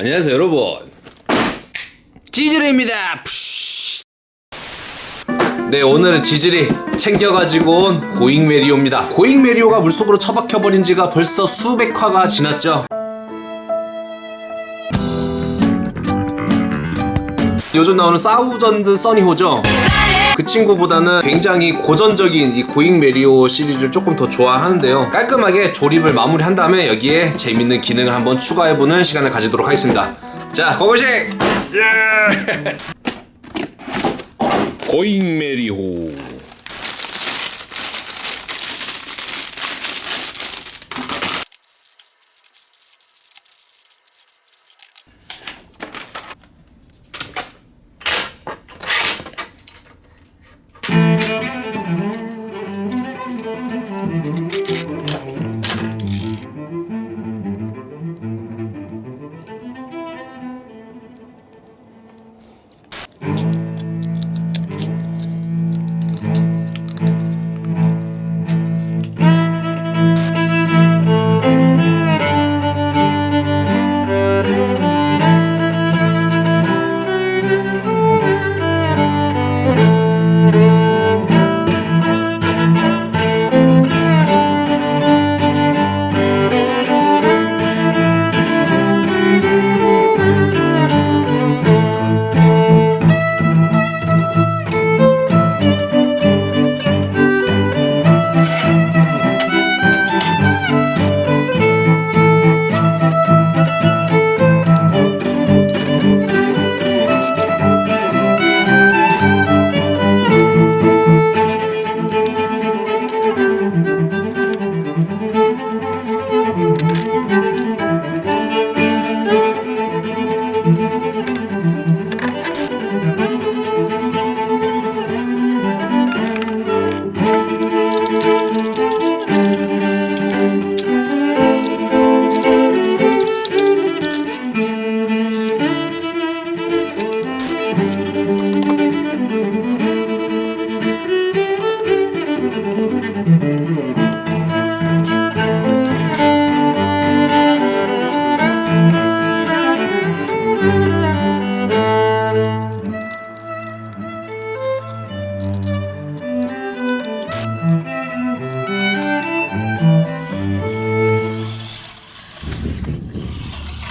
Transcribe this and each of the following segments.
안녕하세요 여러분. 푸쉬. 네 오늘은 지질이 챙겨가지고 온 고잉메리오입니다. 고잉메리오가 물속으로 처박혀버린 지가 벌써 수백 화가 지났죠. 요즘 나오는 사우전드 써니호죠 그 친구보다는 굉장히 고전적인 이 고잉 메리오 시리즈를 조금 더 좋아하는데요. 깔끔하게 조립을 마무리한 다음에 여기에 재밌는 기능을 한번 추가해보는 시간을 가지도록 하겠습니다. 자 고고식 예! 고잉 메리호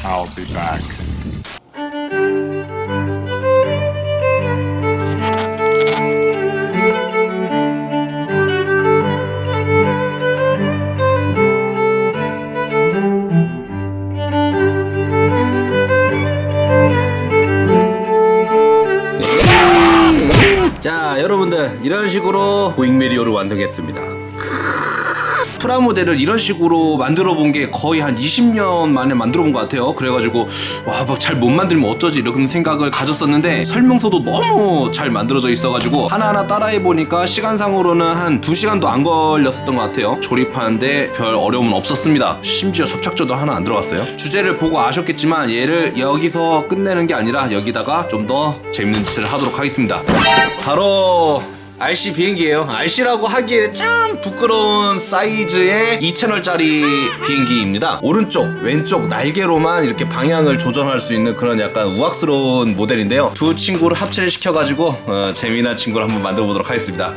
I'll be back. 자 여러분들 이런 식으로 고잉메리오를 완성했습니다 프라 모델을 이런 식으로 만들어 본 게 거의 한 20년 만에 만들어 본 것 같아요. 그래가지고 와막잘못 만들면 어쩌지? 이런 생각을 가졌었는데 설명서도 너무 잘 만들어져 있어가지고 하나하나 따라해 보니까 시간상으로는 한 2시간도 안 걸렸었던 것 같아요. 조립하는데 별 어려움은 없었습니다. 심지어 접착제도 하나 안 들어갔어요. 주제를 보고 아셨겠지만 얘를 여기서 끝내는 게 아니라 여기다가 좀 더 재밌는 짓을 하도록 하겠습니다. 바로 RC 비행기예요. RC라고 하기에 참 부끄러운 사이즈의 2채널짜리 비행기입니다. 오른쪽, 왼쪽 날개로만 이렇게 방향을 조정할 수 있는 그런 약간 우악스러운 모델인데요. 두 친구를 합체를 시켜가지고 어, 재미난 친구를 한번 만들어 보도록 하겠습니다.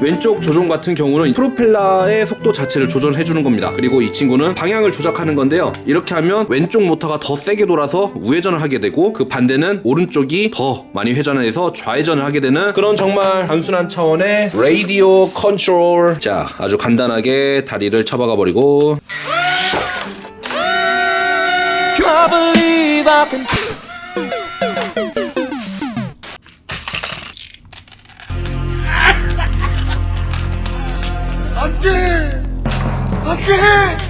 왼쪽 조종 같은 경우는 프로펠러의 속도 자체를 조절해 주는 겁니다. 그리고 이 친구는 방향을 조작하는 건데요. 이렇게 하면 왼쪽 모터가 더 세게 돌아서 우회전을 하게 되고 그 반대는 오른쪽이 더 많이 회전해서 좌회전을 하게 되는 그런 정말 단순한 차원의 라디오 컨트롤. 자 아주 간단하게 다리를 쳐박아 버리고. I believe I can back!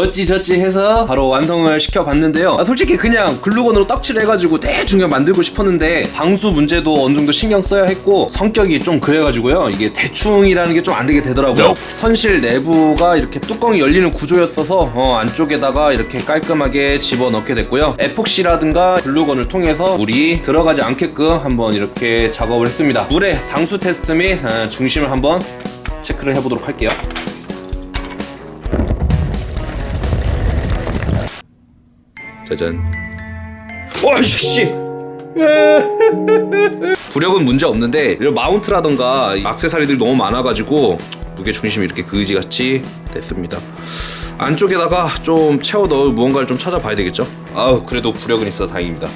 어찌저찌 해서 바로 완성을 시켜봤는데요. 아, 솔직히 그냥 글루건으로 떡칠해가지고 대충 그냥 만들고 싶었는데 방수 문제도 어느 정도 신경 써야 했고 성격이 좀 그래가지고요. 이게 대충이라는 게 좀 안 되게 되더라고요. 선실 내부가 이렇게 뚜껑이 열리는 구조였어서 어, 안쪽에다가 이렇게 깔끔하게 집어넣게 됐고요. 에폭시라든가 글루건을 통해서 물이 들어가지 않게끔 한번 이렇게 작업을 했습니다. 물의 방수 테스트 및 어, 중심을 한번 체크를 해보도록 할게요. 짜잔. 와씨. 부력은 문제 없는데 이런 마운트라던가 액세서리들이 너무 많아가지고 무게 중심이 이렇게 그지같이 됐습니다. 안쪽에다가 좀 채워 넣을 무언가를 좀 찾아봐야 되겠죠. 아우 그래도 부력은 있어 다행입니다.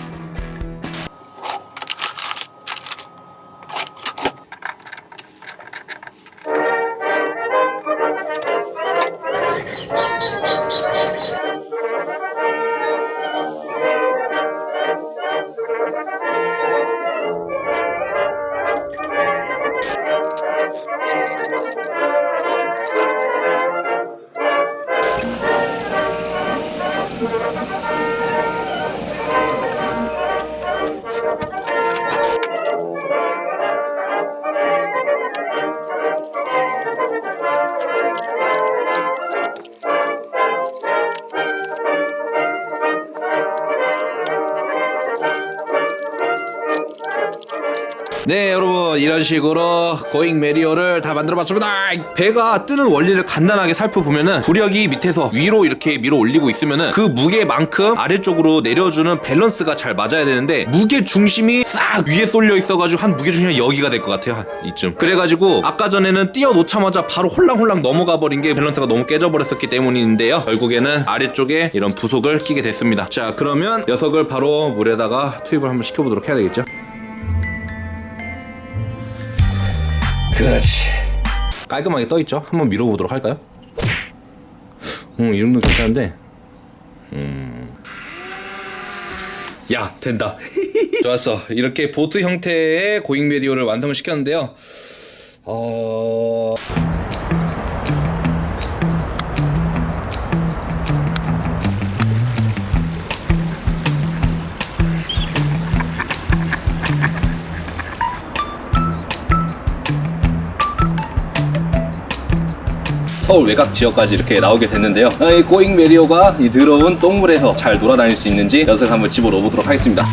네 여러분 이런 식으로 고잉 메리호를 다 만들어봤습니다. 배가 뜨는 원리를 간단하게 살펴보면은 부력이 밑에서 위로 이렇게 밀어 올리고 있으면은 그 무게만큼 아래쪽으로 내려주는 밸런스가 잘 맞아야 되는데 무게 중심이 싹 위에 쏠려 있어가지고 한 무게 중심이 여기가 될 것 같아요 한 이쯤. 그래가지고 아까 전에는 띄워 놓자마자 바로 홀랑홀랑 넘어가 버린 게 밸런스가 너무 깨져버렸었기 때문인데요. 결국에는 아래쪽에 이런 부속을 끼게 됐습니다. 자 그러면 녀석을 바로 물에다가 투입을 한번 시켜보도록 해야 되겠죠 그렇지. 깔끔하게 떠 있죠. 한번 밀어보도록 할까요? 음, 이 정도 괜찮은데. 음. 야, 된다. 좋았어. 이렇게 보트 형태의 고잉 메리오를 완성을 시켰는데요. 어. 서울 외곽 지역까지 이렇게 나오게 됐는데요. 아, 이 고잉 메리오가 이 더러운 똥물에서 잘 놀아다닐 수 있는지 녀석 한번 집어넣어 보도록 하겠습니다.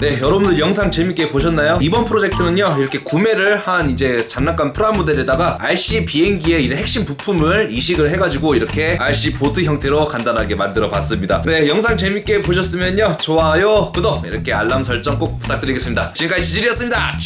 네, 여러분들 영상 재밌게 보셨나요? 이번 프로젝트는요, 이렇게 구매를 한 이제 장난감 프라모델에다가 RC 비행기의 이 핵심 부품을 이식을 해가지고 이렇게 RC 보트 형태로 간단하게 만들어 봤습니다. 네, 영상 재밌게 보셨으면요, 좋아요, 구독, 이렇게 알람 설정 꼭 부탁드리겠습니다. 지금까지 지질이었습니다.